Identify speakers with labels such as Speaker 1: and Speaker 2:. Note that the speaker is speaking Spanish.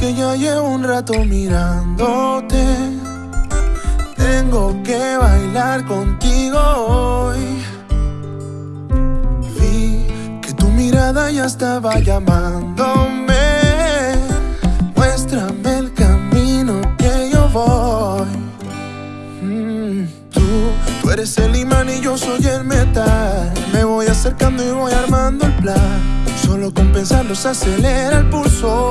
Speaker 1: que ya llevo un rato mirándote. Tengo que bailar contigo hoy. Vi que tu mirada ya estaba llamándome. Muéstrame el camino que yo voy. Mm, tú, tú eres el imán y yo soy el metal. Me voy acercando y voy armando el plan. Solo con pensarlo se acelera el pulso.